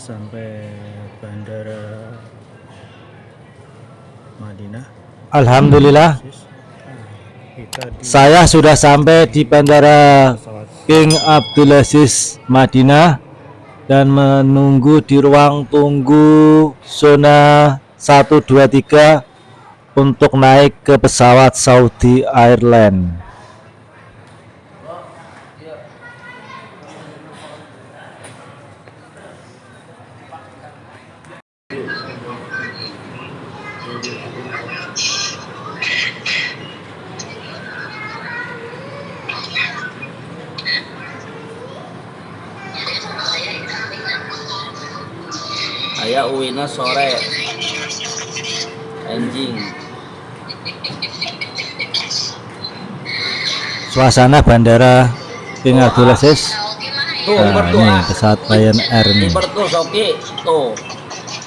Sampai bandara Madinah. Alhamdulillah. Saya sudah sampai di Bandara King Abdulaziz Madinah dan menunggu di ruang tunggu zona 123 untuk naik ke pesawat Saudi Airlines. Uwina sore. Anjing. Suasana Bandara King Abdulaziz. tuh Nah, ini ah. pesawat Lion Air liber tuh soki. Tuh.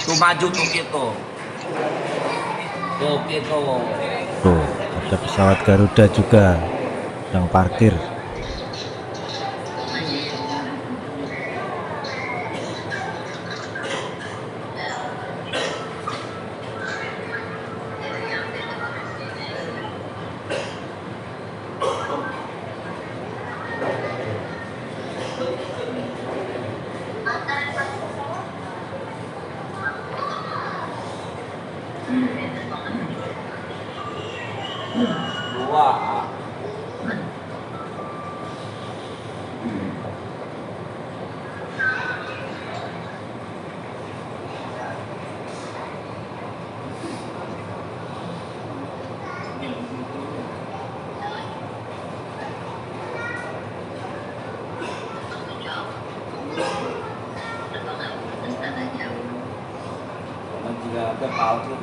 Tuh maju tuh. Gitu tuh. Gitu Tuh, ada pesawat Garuda juga yang parkir.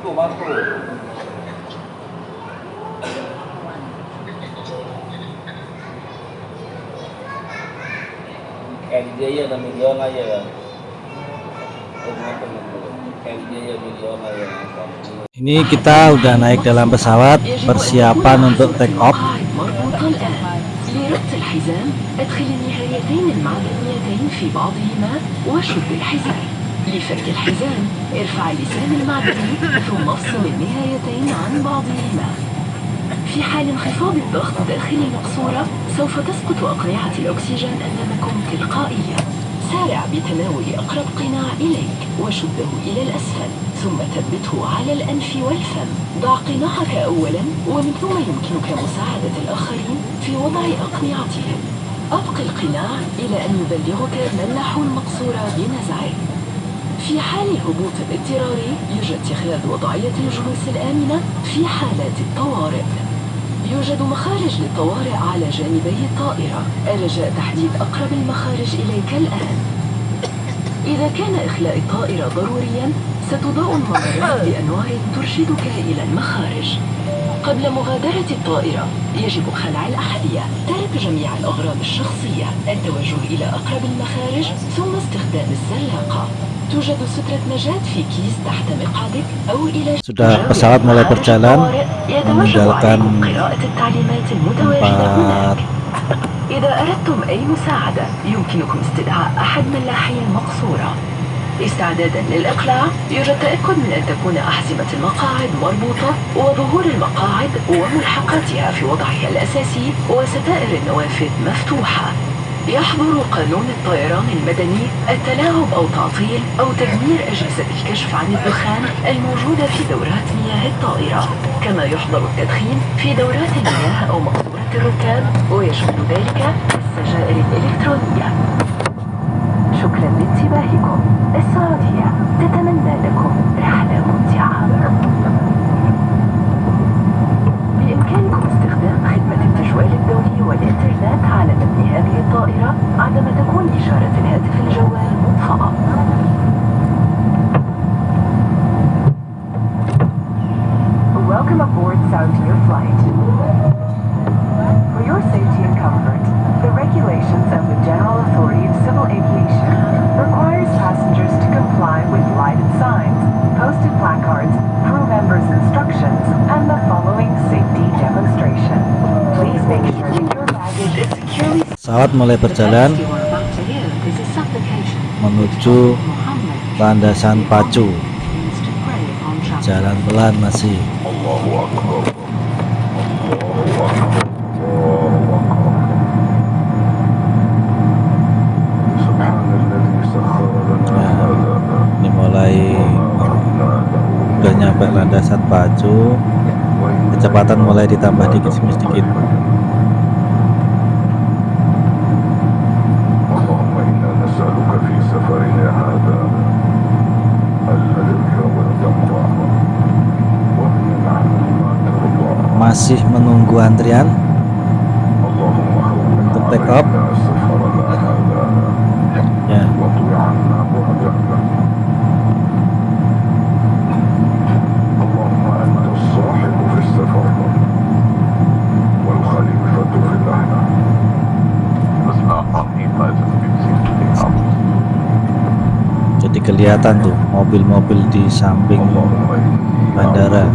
palsu tuh batu. Kayak dia ya na milyon na ya. Kayak dia ya milyon na ya. Ini kita udah naik dalam pesawat, persiapan untuk take off. مربوطة الآن لربط الحزام أدخل النهايتين المعدنيتين في بعضهما وشد الحزام لفك الحزام ارفع اللسان المعدني ثم افصل النهايتين عن بعضهما. في حال انخفاض الضغط داخل المقصورة سوف تسقط أقنعة الأكسجين أمامكم تلقائيا. سارع بتناول أقرب قناع إليك وشده إلى الأسفل ثم ثبته على الأنف والفم. ضع قناعك أولا ومن ثم يمكنك مساعدة الآخرين في وضع أقنعتهم. أبق القناع إلى أن يبلغك نحو المقصورة بنزعه. في حال الهبوط الاضطراري يرجى اتخاذ وضعية الجلوس الآمنة في حالات الطوارئ. يوجد مخارج للطوارئ على جانبي الطائرة. الرجاء تحديد أقرب المخارج إليك الآن. إذا كان إخلاء الطائرة ضروريا ستضاء الممرات بأنواع ترشدك إلى المخارج. قبل مغادرة الطائرة يجب خلع الأحذية. ترك جميع الأغراض الشخصية. التوجه إلى أقرب المخارج ثم استخدام الزلاقة. توجد سترة نجاة في كيس تحت مقعدك أو إلى Sudah pesawat mulai berjalan meninggalkan tempat إذا أردتم أي مساعدة يمكنكم استدعاء أحد ملاحي المقصورة. استعدادا للإقلاع يرجى التأكد من أن تكون أحزمة المقاعد مربوطة وظهور المقاعد وملحقاتها في وضعها الأساسي وستائر النوافذ مفتوحة. يحظر قانون الطيران المدني التلاعب أو تعطيل أو تدمير أجهزة الكشف عن الدخان الموجودة في دورات مياه الطائرة. كما يحظر التدخين في دورات المياه أو مقصورة الركاب ويشمل ذلك السجائر الإلكترونية. شكرا لانتباهكم. السعودية تتمنى لكم رحلة ممتعة. pesawat mulai berjalan menuju landasan pacu. Jalan pelan masih. Nah, ini mulai udah nyampe landasan pacu. Kecepatan mulai ditambah dikit-sedikit masih menunggu antrian untuk take off ya. Jadi kelihatan tuh mobil-mobil di samping bandara.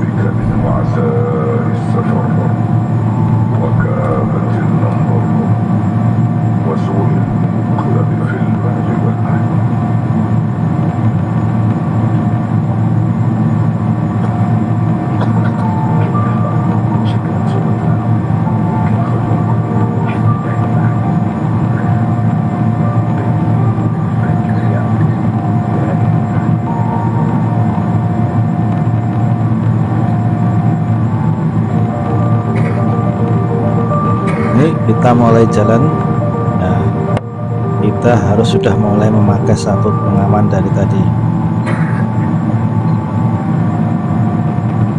Kita mulai jalan nah, kita harus sudah mulai memakai sabuk pengaman dari tadi.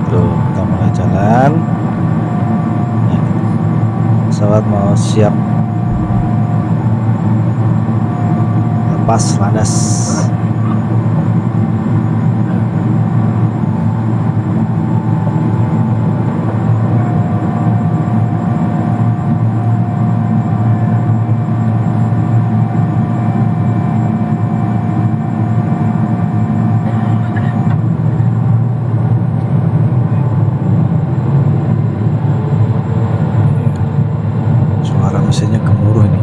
Tuh kita mulai jalan. Nah, pesawat mau siap. Lepas landas suara mesinnya gemuruh ini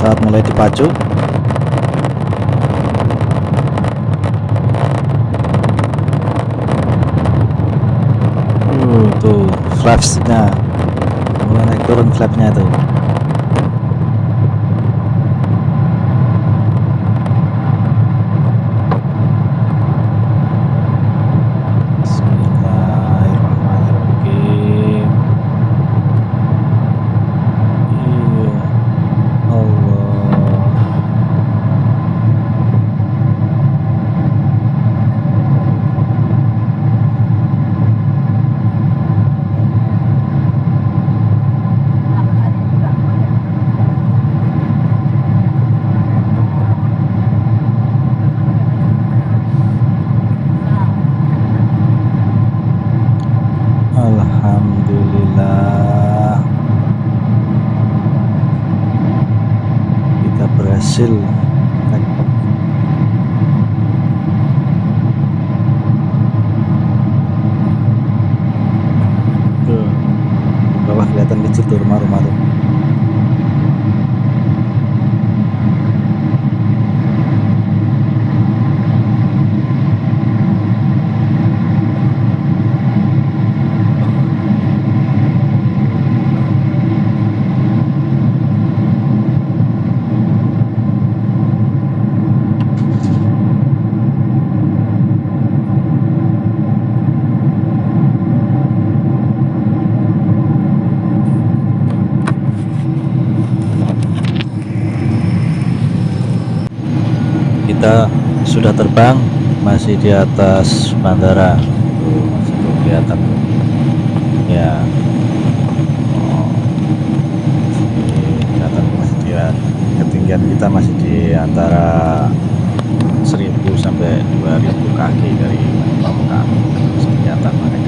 saat dipacu uh, tuh flapsnya. Mulai naik turun flapnya tuh Bismillahirrahmanirrahim Iya Allah Alhamdulillah kita berhasil take off. Tuh, di bawah kelihatan kecil tuh rumah-rumah tuh sudah terbang masih di atas bandara. Masih kelihatan. Ya. Oh. Kelihatan ketinggian. Kita masih di antara 1000 sampai 2000 kaki dari permukaan masih kelihatan makanya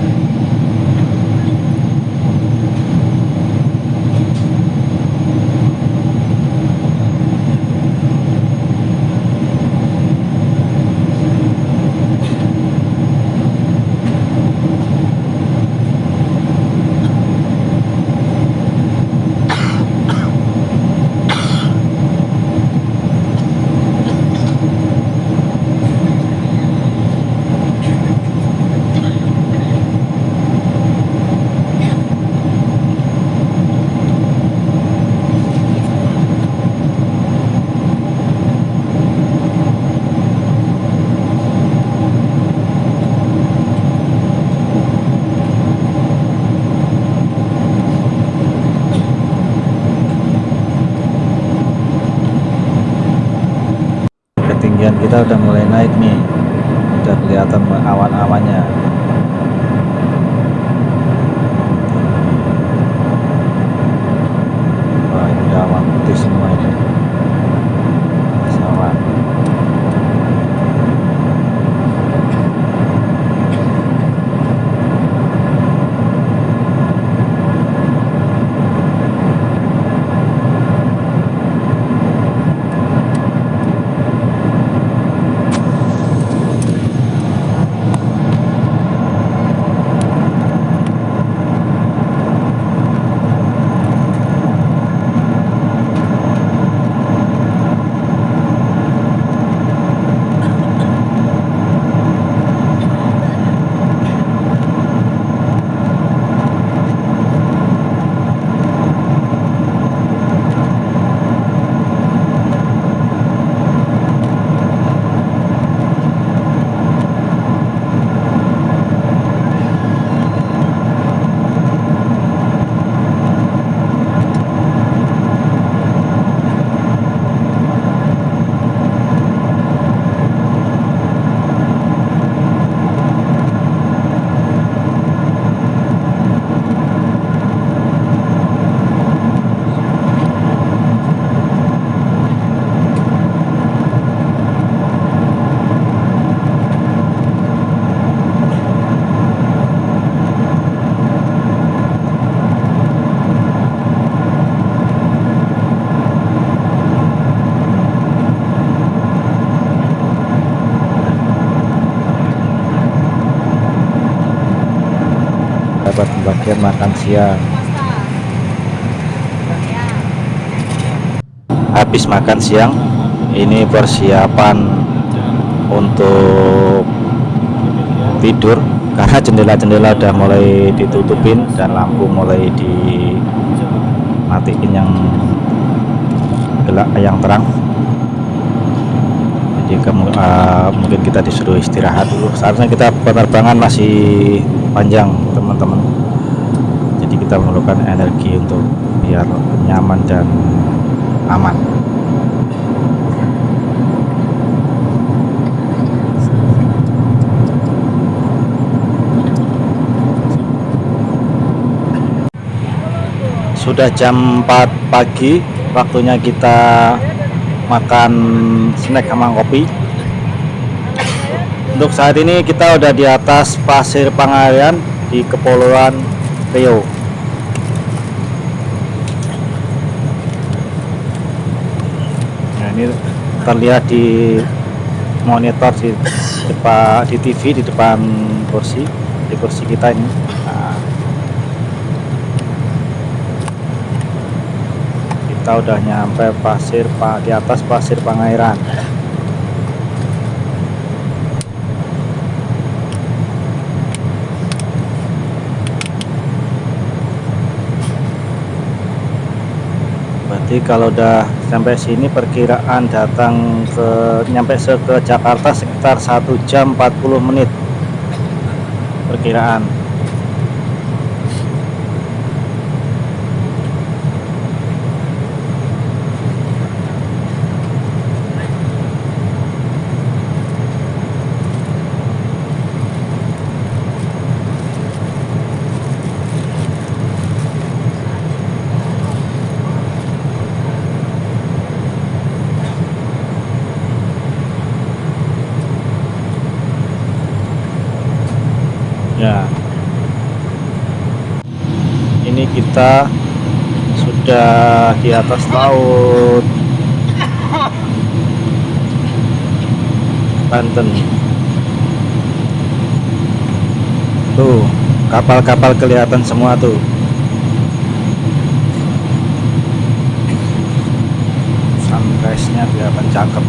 ketinggian kita udah mulai naik nih. Udah kelihatan awan-awannya wah ini udah awan putih semua ini Atas awan dapat pembagian makan siang. Habis makan siang ini persiapan untuk tidur karena jendela-jendela udah mulai ditutupin dan lampu mulai dimatiin yang gelap yang terang. Jadi eh, mungkin kita disuruh istirahat dulu. Seharusnya kita penerbangan masih panjang teman-teman. Jadi kita memerlukan energi untuk biar nyaman dan aman. Sudah jam 4 pagi waktunya kita makan snack sama kopi untuk saat ini kita udah di atas pasir Pangarian di Kepulauan Riau. Nah ini terlihat di monitor di depan di TV di depan kursi di kursi kita ini. Nah, kita udah nyampe pasir Pak di atas pasir Pangairan berarti kalau udah sampai sini perkiraan datang ke nyampe ke Jakarta sekitar 1 jam 40 menit perkiraan kita sudah di atas laut. Banten. Tuh kapal-kapal kelihatan semua tuh. Sunrise nya kelihatan cakep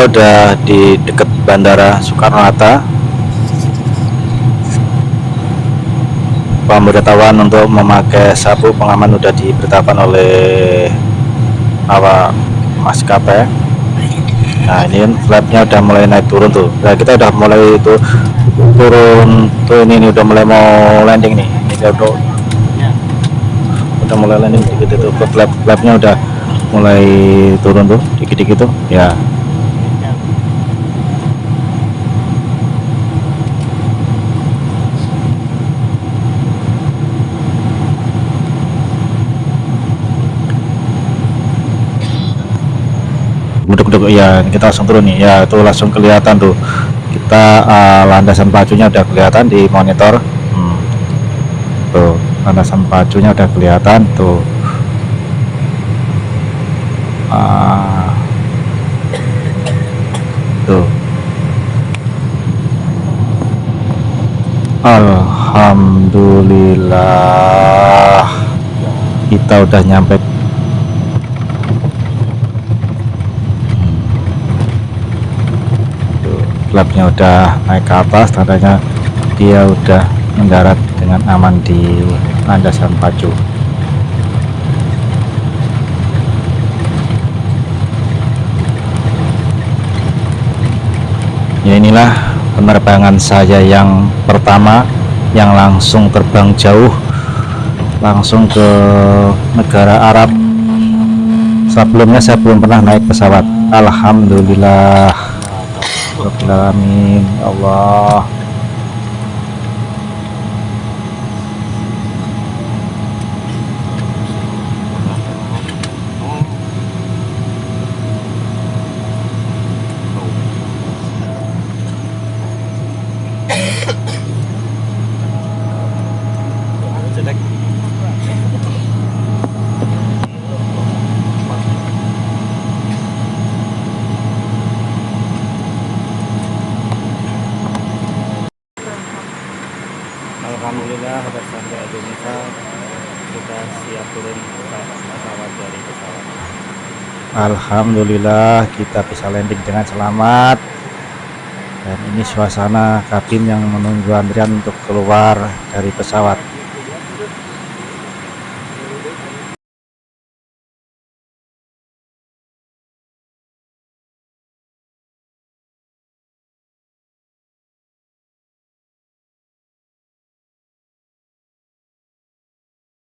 kita udah di dekat bandara Soekarno Hatta pemberitahuan untuk memakai sabu pengaman udah diberitakan oleh awak maskapai. Nah ini flapnya udah mulai naik turun tuh. Nah kita udah mulai itu turun tuh ini, ini udah mulai mau landing nih. Ini udah udah mulai landing dikit itu. Flap flapnya udah mulai turun tuh dikit-dikit tuh. Ya duduk-duduk ya kita langsung turun nih. Ya itu langsung kelihatan tuh. Kita uh, landasan pacunya udah kelihatan di monitor. Hmm. tuh landasan pacunya udah kelihatan tuh. Ah. tuh. Alhamdulillah. Kita udah nyampe flapnya udah naik ke atas tandanya dia udah mendarat dengan aman di landasan pacu. Ya inilah penerbangan saya yang pertama yang langsung terbang jauh langsung ke negara Arab. Sebelumnya saya belum pernah naik pesawat. Alhamdulillah Ya Allah Alhamdulillah sudah sampai Kita siap turun pesawat dari pesawat. Alhamdulillah kita bisa landing dengan selamat. Dan ini suasana kabin yang menunggu antrian untuk keluar dari pesawat